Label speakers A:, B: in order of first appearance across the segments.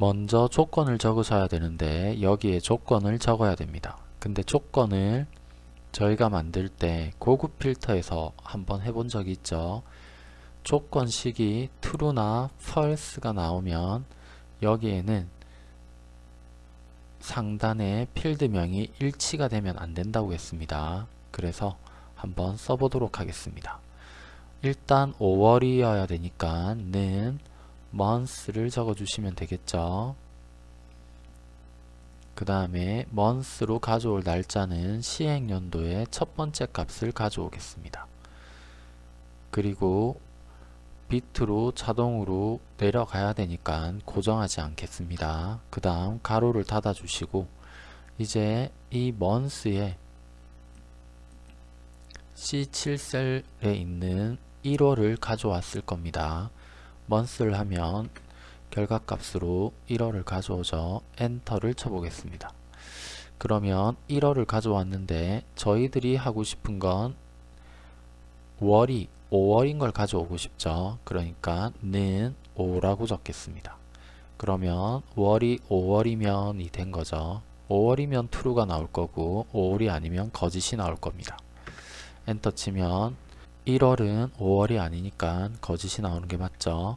A: 먼저 조건을 적으셔야 되는데 여기에 조건을 적어야 됩니다. 근데 조건을 저희가 만들 때 고급 필터에서 한번 해본 적이 있죠. 조건식이 true나 false가 나오면 여기에는 상단에 필드명이 일치가 되면 안 된다고 했습니다. 그래서 한번 써보도록 하겠습니다. 일단 5월이어야 되니까 는 month를 적어주시면 되겠죠. 그 다음에 month로 가져올 날짜는 시행연도의 첫 번째 값을 가져오겠습니다. 그리고 비트로 자동으로 내려가야 되니까 고정하지 않겠습니다. 그 다음 가로를 닫아 주시고 이제 이 month에 C7셀에 있는 1월을 가져왔을 겁니다. Month를 하면 결과값으로 1월을 가져오죠. 엔터를 쳐보겠습니다. 그러면 1월을 가져왔는데 저희들이 하고 싶은 건 월이 5월인 걸 가져오고 싶죠. 그러니까 는 5라고 적겠습니다. 그러면 월이 5월이면 이 된 거죠. 5월이면 true가 나올 거고 5월이 아니면 거짓이 나올 겁니다. 엔터 치면 1월은 5월이 아니니까 거짓이 나오는 게 맞죠.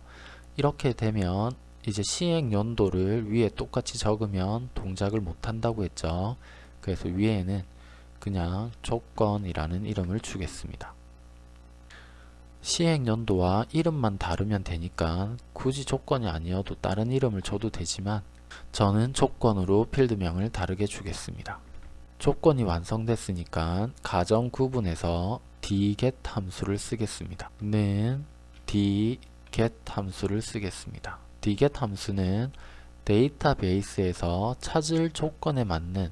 A: 이렇게 되면 이제 시행 연도를 위에 똑같이 적으면 동작을 못 한다고 했죠. 그래서 위에는 그냥 조건이라는 이름을 주겠습니다. 시행 연도와 이름만 다르면 되니까 굳이 조건이 아니어도 다른 이름을 줘도 되지만 저는 조건으로 필드명을 다르게 주겠습니다. 조건이 완성됐으니까 가정 구분에서 dget 함수를 쓰겠습니다. 는 dget 함수를 쓰겠습니다. dget 함수는 데이터베이스에서 찾을 조건에 맞는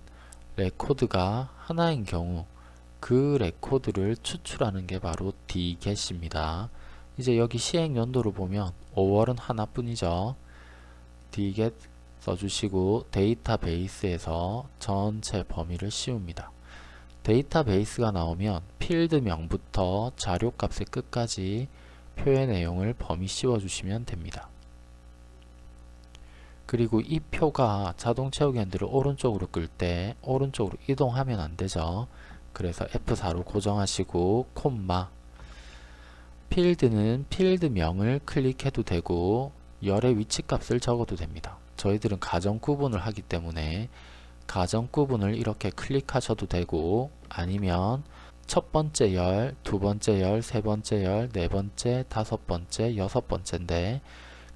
A: 레코드가 하나인 경우 그 레코드를 추출하는 게 바로 dget입니다. 이제 여기 시행 연도를 보면 5월은 하나뿐이죠. dget 써주시고 데이터베이스에서 전체 범위를 씌웁니다. 데이터베이스가 나오면 필드명부터 자료값의 끝까지 표의 내용을 범위 씌워주시면 됩니다. 그리고 이 표가 자동 채우기 핸들을 오른쪽으로 끌 때 오른쪽으로 이동하면 안되죠. 그래서 F4로 고정하시고 콤마 필드는 필드명을 클릭해도 되고 열의 위치값을 적어도 됩니다. 저희들은 가정 구분을 하기 때문에 가정 구분을 이렇게 클릭하셔도 되고 아니면 첫 번째 열, 두 번째 열, 세 번째 열, 네 번째, 다섯 번째, 여섯 번째인데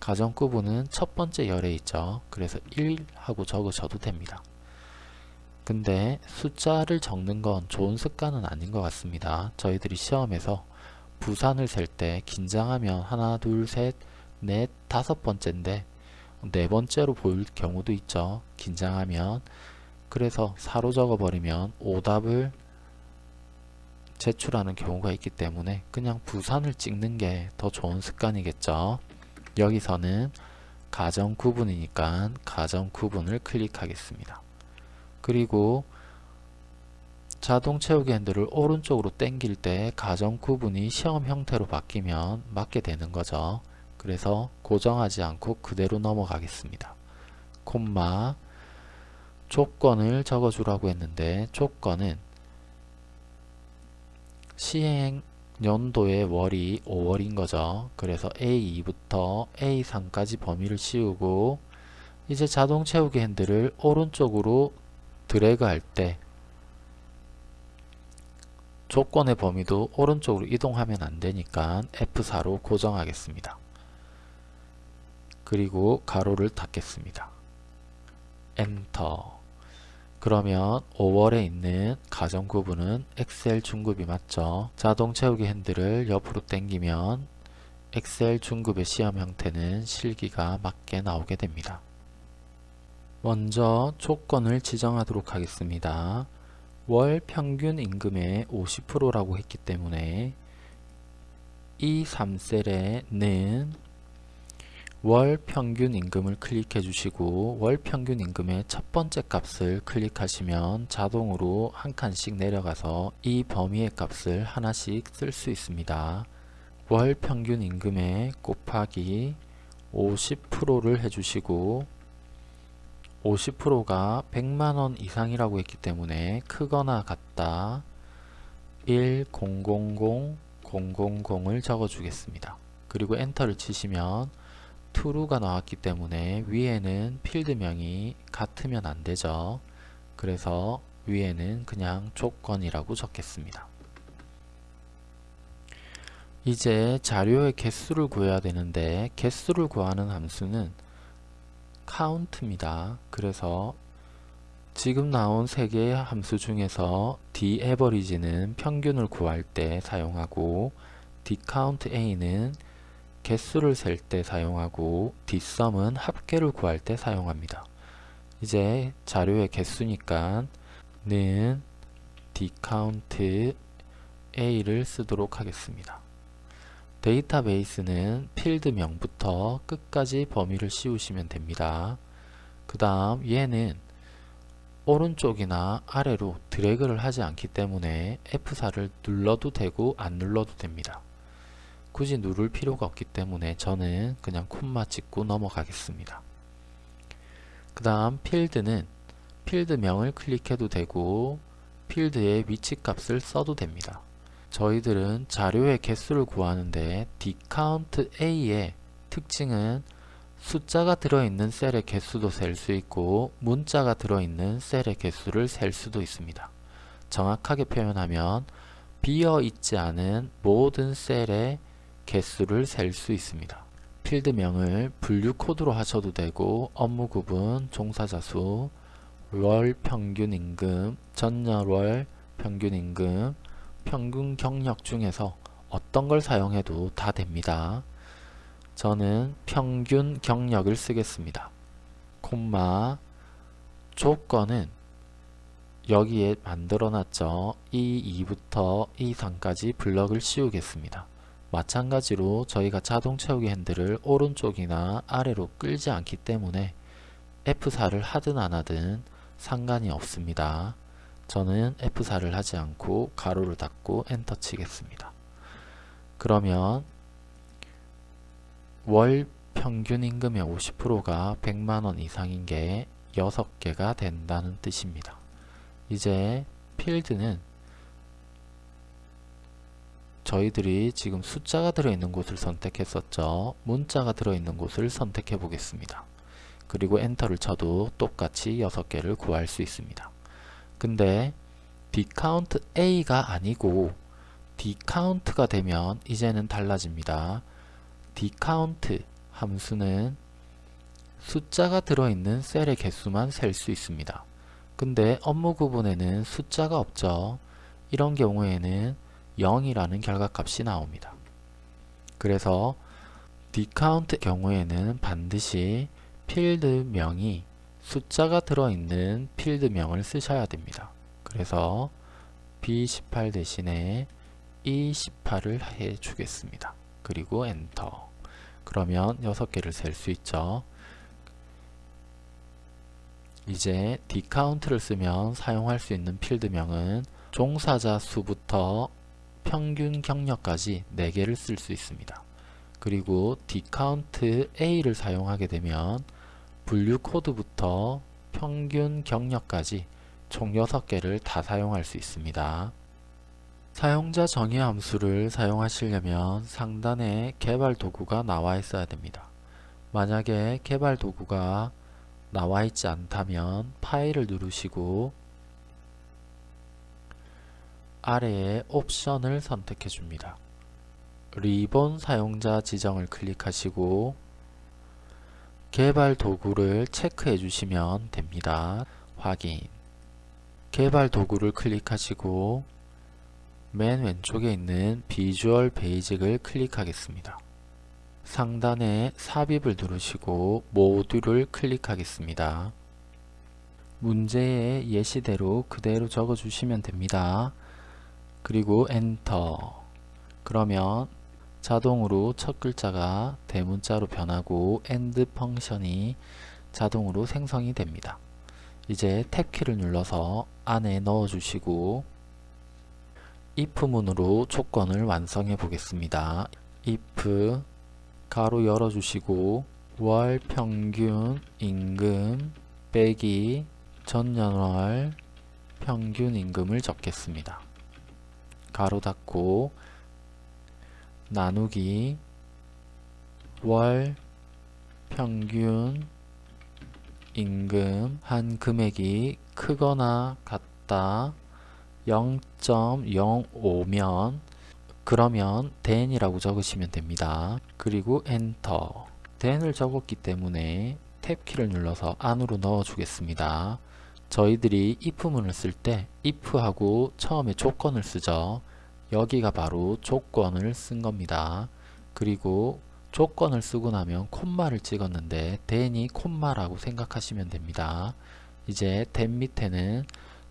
A: 가정 구분은 첫 번째 열에 있죠. 그래서 1 하고 적으셔도 됩니다. 근데 숫자를 적는 건 좋은 습관은 아닌 것 같습니다. 저희들이 시험에서 부산을 셀 때 긴장하면 하나, 둘, 셋, 넷, 다섯 번째인데 네 번째로 보일 경우도 있죠. 긴장하면 그래서 사로 적어버리면 오답을 제출하는 경우가 있기 때문에 그냥 부산을 찍는 게 더 좋은 습관이겠죠. 여기서는 가정 구분이니까 가정 구분을 클릭하겠습니다. 그리고 자동 채우기 핸들을 오른쪽으로 당길 때 가정 구분이 시험 형태로 바뀌면 맞게 되는 거죠. 그래서 고정하지 않고 그대로 넘어가겠습니다. 콤마 조건을 적어주라고 했는데 조건은 시행 연도의 월이 5월인 거죠. 그래서 A2부터 A3까지 범위를 씌우고 이제 자동 채우기 핸들을 오른쪽으로 드래그 할 때 조건의 범위도 오른쪽으로 이동하면 안되니까 F4로 고정하겠습니다. 그리고 가로를 닫겠습니다. 엔터 그러면 5월에 있는 가정 구분은 엑셀 중급이 맞죠? 자동 채우기 핸들을 옆으로 당기면 엑셀 중급의 시험 형태는 실기가 맞게 나오게 됩니다. 먼저 조건을 지정하도록 하겠습니다. 월 평균 임금의 50%라고 했기 때문에 이 3셀에는 월 평균 임금을 클릭해 주시고 월 평균 임금의 첫 번째 값을 클릭하시면 자동으로 한 칸씩 내려가서 이 범위의 값을 하나씩 쓸 수 있습니다. 월 평균 임금의 곱하기 50%를 해주시고 50%가 100만원 이상이라고 했기 때문에 크거나 같다 1 0 0 0 000을 적어 주겠습니다. 그리고 엔터를 치시면 true가 나왔기 때문에 위에는 필드명이 같으면 안되죠. 그래서 위에는 그냥 조건이라고 적겠습니다. 이제 자료의 개수를 구해야 되는데 개수를 구하는 함수는 count입니다. 그래서 지금 나온 세 개의 함수 중에서 daverage는 평균을 구할 때 사용하고 dcountA는 개수를 셀 때 사용하고 dsum은 합계를 구할 때 사용합니다. 이제 자료의 개수니까 는 dcountA를 쓰도록 하겠습니다. 데이터베이스는 필드명부터 끝까지 범위를 씌우시면 됩니다. 그 다음 얘는 오른쪽이나 아래로 드래그를 하지 않기 때문에 F4를 눌러도 되고 안 눌러도 됩니다. 굳이 누를 필요가 없기 때문에 저는 그냥 콤마 찍고 넘어가겠습니다. 그 다음 필드는 필드명을 클릭해도 되고 필드의 위치값을 써도 됩니다. 저희들은 자료의 개수를 구하는데 dcountA의 특징은 숫자가 들어있는 셀의 개수도 셀 수 있고 문자가 들어있는 셀의 개수를 셀 수도 있습니다. 정확하게 표현하면 비어있지 않은 모든 셀의 개수를 셀 수 있습니다. 필드명을 분류 코드로 하셔도 되고 업무 구분, 종사자 수, 월 평균 임금, 전년월 평균 임금, 평균 경력 중에서 어떤 걸 사용해도 다 됩니다. 저는 평균 경력을 쓰겠습니다. 콤마 조건은 여기에 만들어 놨죠. E2부터 E3까지 블럭을 씌우겠습니다. 마찬가지로 저희가 자동 채우기 핸들을 오른쪽이나 아래로 끌지 않기 때문에 F4를 하든 안 하든 상관이 없습니다. 저는 F4를 하지 않고 가로를 닫고 엔터 치겠습니다. 그러면 월 평균 임금의 50%가 100만원 이상인 게 6개가 된다는 뜻입니다. 이제 필드는 저희들이 지금 숫자가 들어있는 곳을 선택했었죠. 문자가 들어있는 곳을 선택해 보겠습니다. 그리고 엔터를 쳐도 똑같이 6개를 구할 수 있습니다. 근데 dcount a가 아니고 dcount가 되면 이제는 달라집니다. dcount 함수는 숫자가 들어있는 셀의 개수만 셀 수 있습니다. 근데 업무 구분에는 숫자가 없죠. 이런 경우에는 0이라는 결과값이 나옵니다. 그래서 dcount 경우에는 반드시 필드명이 숫자가 들어있는 필드명을 쓰셔야 됩니다. 그래서 B18 대신에 E18을 해 주겠습니다. 그리고 엔터 그러면 6개를 셀 수 있죠. 이제 dcount를 쓰면 사용할 수 있는 필드명은 종사자 수부터 평균 경력까지 4개를 쓸 수 있습니다. 그리고 dcount A를 사용하게 되면 분류 코드부터 평균 경력까지 총 6개를 다 사용할 수 있습니다. 사용자 정의 함수를 사용하시려면 상단에 개발 도구가 나와 있어야 됩니다. 만약에 개발 도구가 나와 있지 않다면 파일을 누르시고 아래에 옵션을 선택해 줍니다. 리본 사용자 지정을 클릭하시고 개발 도구를 체크해 주시면 됩니다. 확인 개발 도구를 클릭하시고 맨 왼쪽에 있는 비주얼 베이직을 클릭하겠습니다. 상단에 삽입을 누르시고 모듈을 클릭하겠습니다. 문제의 예시대로 그대로 적어주시면 됩니다. 그리고 엔터 그러면 자동으로 첫 글자가 대문자로 변하고 end 펑션이 자동으로 생성이 됩니다. 이제 탭키를 눌러서 안에 넣어 주시고 if문으로 조건을 완성해 보겠습니다. if 가로 열어 주시고 월 평균 임금 빼기 전년월 평균 임금을 적겠습니다. 가로 닫고 나누기 월 평균 임금 한 금액이 크거나 같다 0.05면 그러면 then이라고 적으시면 됩니다. 그리고 엔터 then을 적었기 때문에 탭키를 눌러서 안으로 넣어 주겠습니다. 저희들이 if문을 쓸 때 if하고 처음에 조건을 쓰죠. 여기가 바로 조건을 쓴 겁니다. 그리고 조건을 쓰고 나면 콤마를 찍었는데 then이 콤마라고 생각하시면 됩니다. 이제 then 밑에는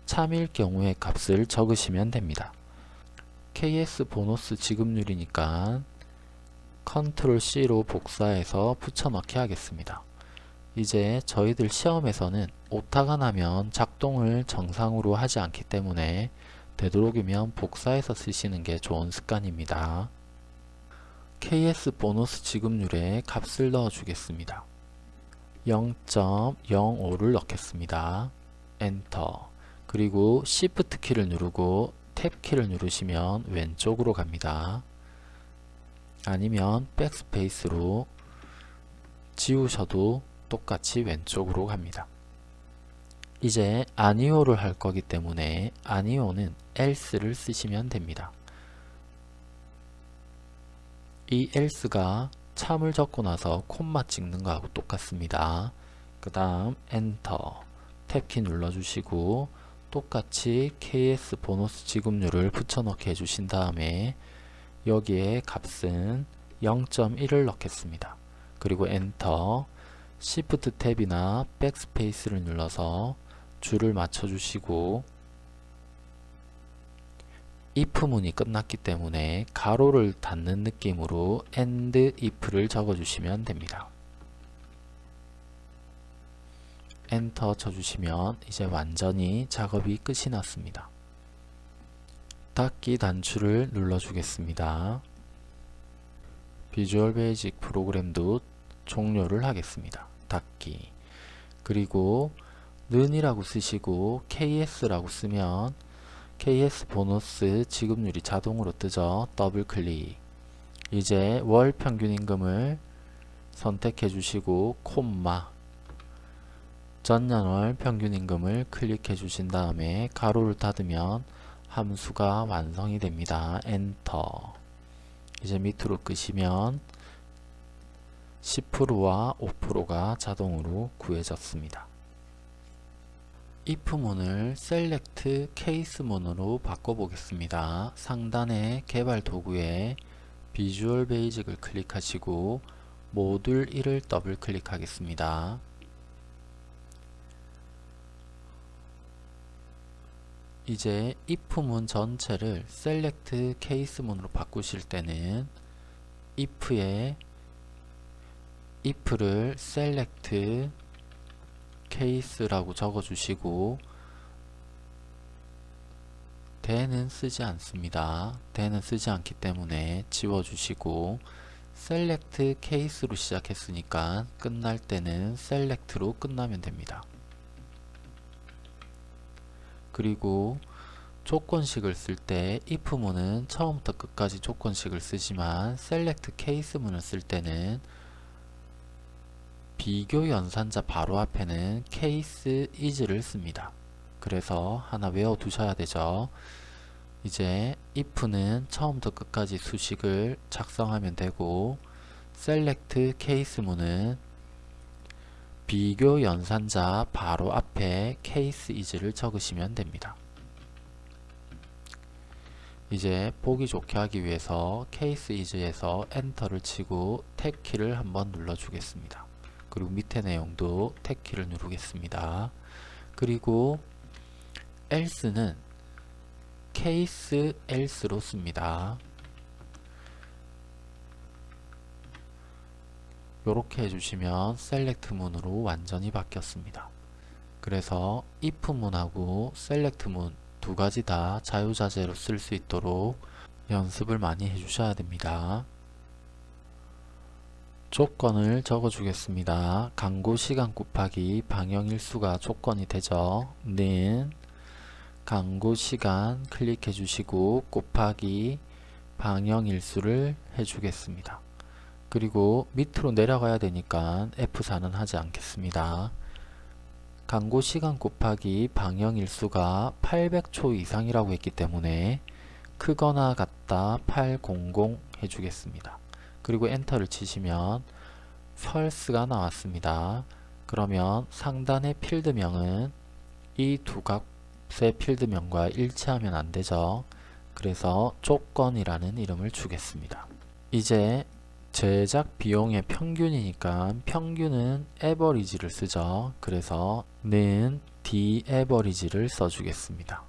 A: 참일 경우의 값을 적으시면 됩니다. KS 보너스 지급률이니까 컨트롤 C로 복사해서 붙여넣기 하겠습니다. 이제 저희들 시험에서는 오타가 나면 작동을 정상으로 하지 않기 때문에 되도록이면 복사해서 쓰시는 게 좋은 습관입니다. KS 보너스 지급률에 값을 넣어 주겠습니다. 0.05를 넣겠습니다. 엔터 그리고 Shift 키를 누르고 탭 키를 누르시면 왼쪽으로 갑니다. 아니면 백스페이스로 지우셔도 똑같이 왼쪽으로 갑니다. 이제 아니오를 할 거기 때문에 아니오는 else를 쓰시면 됩니다. 이 else가 참을 적고 나서 콤마 찍는 거하고 똑같습니다. 그 다음 엔터 탭키 눌러주시고 똑같이 KS 보너스 지급률을 붙여넣기 해주신 다음에 여기에 값은 0.1을 넣겠습니다. 그리고 엔터 Shift 탭이나 백스페이스를 눌러서 줄을 맞춰주시고 if문이 끝났기 때문에 괄호를 닫는 느낌으로 end if를 적어주시면 됩니다. 엔터 쳐주시면 이제 완전히 작업이 끝이 났습니다. 닫기 단추를 눌러주겠습니다. Visual Basic 프로그램도 종료를 하겠습니다. 닫기 그리고 는이라고 쓰시고 KS라고 쓰면 KS 보너스 지급률이 자동으로 뜨죠. 더블 클릭 이제 월 평균 임금을 선택해 주시고 콤마 전년월 평균 임금을 클릭해 주신 다음에 괄호를 닫으면 함수가 완성이 됩니다. 엔터 이제 밑으로 끄시면 10%와 5%가 자동으로 구해졌습니다. if문을 select case문으로 바꿔보겠습니다. 상단의 개발 도구에 비주얼 베이직을 클릭하시고 모듈 1을 더블 클릭하겠습니다. 이제 if문 전체를 select case문으로 바꾸실 때는 if에 if를 select case라고 적어주시고 then은 쓰지 않습니다. then은 쓰지 않기 때문에 지워주시고 select case로 시작했으니까 끝날 때는 select로 끝나면 됩니다. 그리고 조건식을 쓸 때 if문은 처음부터 끝까지 조건식을 쓰지만 select case문을 쓸 때는 비교 연산자 바로 앞에는 case is를 씁니다. 그래서 하나 외워 두셔야 되죠. 이제 if는 처음부터 끝까지 수식을 작성하면 되고 select case문은 비교 연산자 바로 앞에 case is를 적으시면 됩니다. 이제 보기 좋게 하기 위해서 case is에서 엔터를 치고 탭 키를 한번 눌러 주겠습니다. 그리고 밑에 내용도 탭키를 누르겠습니다. 그리고 else는 case else로 씁니다. 이렇게 해주시면 select 문으로 완전히 바뀌었습니다. 그래서 if 문하고 select 문두 가지 다 자유자재로 쓸 수 있도록 연습을 많이 해주셔야 됩니다. 조건을 적어 주겠습니다. 강구 시간 곱하기 방영 일수가 조건이 되죠. 는 강구 시간 클릭해 주시고 곱하기 방영 일수를 해 주겠습니다. 그리고 밑으로 내려가야 되니까 F4는 하지 않겠습니다. 강고 시간 곱하기 방영 일수가 800초 이상이라고 했기 때문에 크거나 같다 800 해주겠습니다. 그리고 엔터를 치시면 펄스가 나왔습니다. 그러면 상단의 필드명은 이 두 값의 필드명과 일치하면 안되죠. 그래서 조건이라는 이름을 주겠습니다. 이제 제작 비용의 평균이니까 평균은 에버리지를 쓰죠. 그래서 는 dAverage를 써주겠습니다.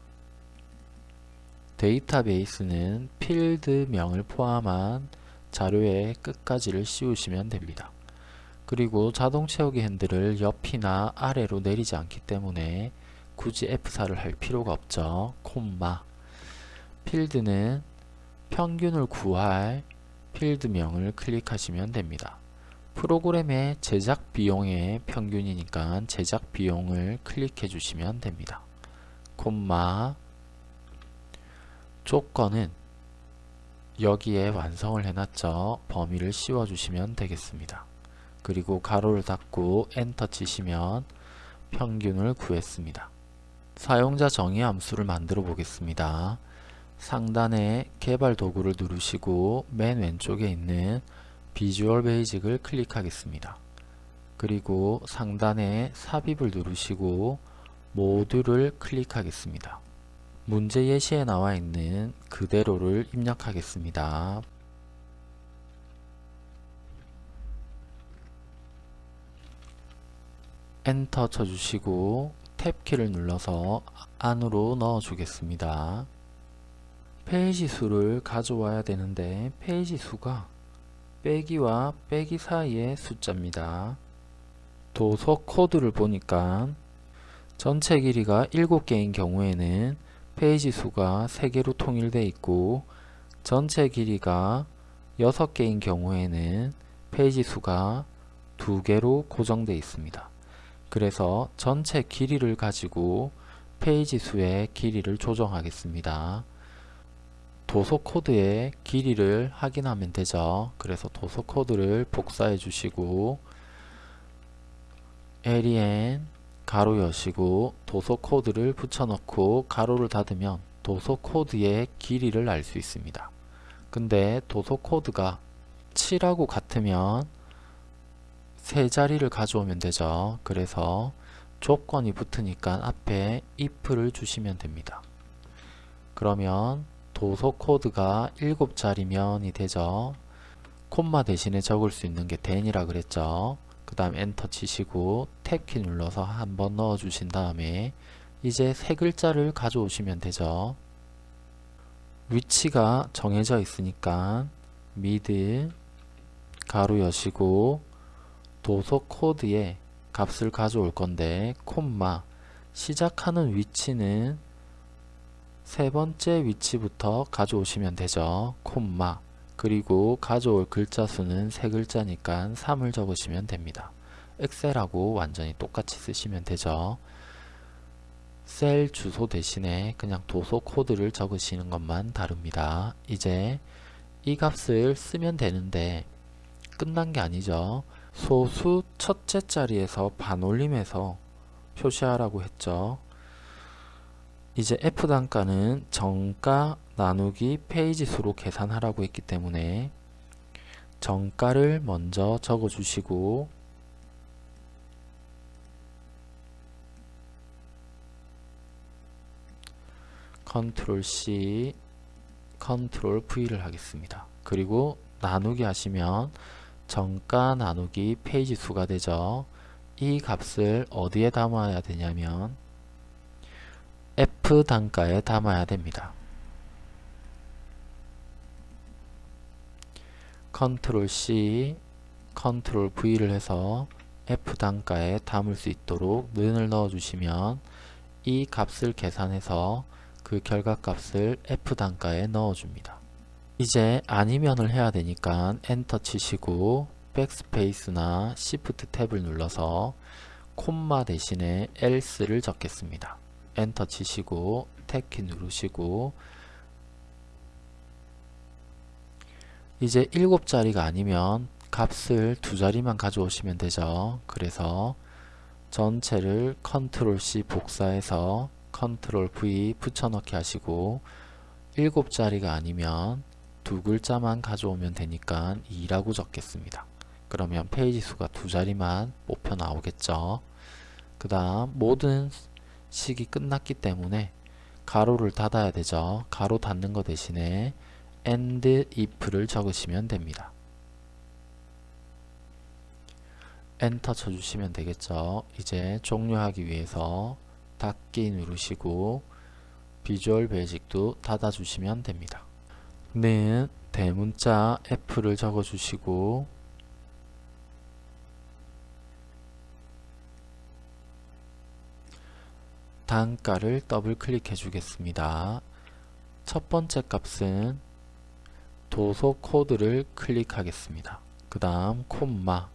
A: 데이터베이스는 필드명을 포함한 자료의 끝까지를 씌우시면 됩니다. 그리고 자동 채우기 핸들을 옆이나 아래로 내리지 않기 때문에 굳이 F4를 할 필요가 없죠. 콤마 필드는 평균을 구할 필드명을 클릭하시면 됩니다. 프로그램의 제작 비용의 평균이니까 제작 비용을 클릭해 주시면 됩니다. 콤마 조건은 여기에 완성을 해놨죠. 범위를 씌워주시면 되겠습니다. 그리고 가로를 닫고 엔터 치시면 평균을 구했습니다. 사용자 정의 함수를 만들어 보겠습니다. 상단에 개발 도구를 누르시고 맨 왼쪽에 있는 비주얼 베이직을 클릭하겠습니다. 그리고 상단에 삽입을 누르시고 모듈을 클릭하겠습니다. 문제 예시에 나와 있는 그대로를 입력하겠습니다. 엔터 쳐주시고 탭키를 눌러서 안으로 넣어 주겠습니다. 페이지 수를 가져와야 되는데 페이지 수가 빼기와 빼기 사이의 숫자입니다. 도서 코드를 보니까 전체 길이가 7개인 경우에는 페이지 수가 3개로 통일되어 있고 전체 길이가 6개인 경우에는 페이지 수가 2개로 고정되어 있습니다. 그래서 전체 길이를 가지고 페이지 수의 길이를 조정하겠습니다. 도서 코드의 길이를 확인하면 되죠. 그래서 도서 코드를 복사해 주시고 len 괄호 여시고 도서 코드를 붙여넣고 괄호를 닫으면 도서 코드의 길이를 알 수 있습니다. 근데 도서 코드가 7하고 같으면 세 자리를 가져오면 되죠. 그래서 조건이 붙으니까 앞에 if를 주시면 됩니다. 그러면 도서 코드가 7자리면이 되죠. 콤마 대신에 적을 수 있는 게 then이라 그랬죠. 그 다음 엔터 치시고 탭키 눌러서 한번 넣어 주신 다음에 이제 세 글자를 가져오시면 되죠. 위치가 정해져 있으니까 mid 괄호 여시고 도서 코드에 값을 가져올 건데 콤마 시작하는 위치는 세 번째 위치부터 가져오시면 되죠. 콤마 그리고 가져올 글자 수는 세 글자니까 3을 적으시면 됩니다. 엑셀하고 완전히 똑같이 쓰시면 되죠. 셀 주소 대신에 그냥 도서 코드를 적으시는 것만 다릅니다. 이제 이 값을 쓰면 되는데 끝난 게 아니죠. 소수 첫째 자리에서 반올림해서 표시하라고 했죠. 이제 F 단가는 정가 나누기 페이지 수로 계산하라고 했기 때문에 정가를 먼저 적어 주시고 컨트롤 C 컨트롤 V를 하겠습니다. 그리고 나누기 하시면 정가 나누기 페이지 수가 되죠. 이 값을 어디에 담아야 되냐면 F 단가에 담아야 됩니다. 컨트롤 C, 컨트롤 V를 해서 F 단가에 담을 수 있도록 는을 넣어 주시면 이 값을 계산해서 그 결과값을 F 단가에 넣어 줍니다. 이제 아니면을 해야 되니까 엔터 치시고 backspace나 시프트 탭을 눌러서 콤마 대신에 else를 적겠습니다. 엔터 치시고 탭키 누르시고 이제 7자리가 아니면 값을 두 자리만 가져오시면 되죠. 그래서 전체를 컨트롤 C 복사해서 컨트롤 V 붙여넣기 하시고 7자리가 아니면 두 글자만 가져오면 되니까 2라고 적겠습니다. 그러면 페이지 수가 두 자리만 뽑혀 나오겠죠. 그 다음 모든 식이 끝났기 때문에 괄호를 닫아야 되죠. 괄호 닫는 거 대신에 end if를 적으시면 됩니다. 엔터 쳐주시면 되겠죠. 이제 종료하기 위해서 닫기 누르시고 Visual Basic도 닫아주시면 됩니다. 는 대문자 F를 적어주시고 단가를 더블 클릭해 주겠습니다. 첫 번째 값은 도서 코드를 클릭하겠습니다. 그 다음 콤마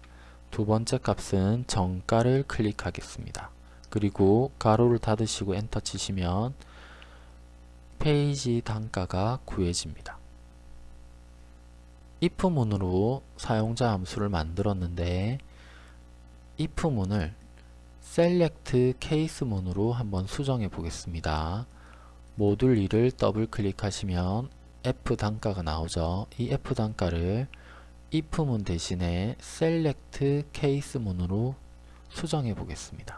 A: 두 번째 값은 정가를 클릭하겠습니다. 그리고 괄호를 닫으시고 엔터 치시면 페이지 단가가 구해집니다. if문으로 사용자 함수를 만들었는데 if문을 select case문으로 한번 수정해 보겠습니다. 모듈 2를 더블 클릭하시면 f 단가가 나오죠. 이 f 단가를 if문 대신에 select case문으로 수정해 보겠습니다.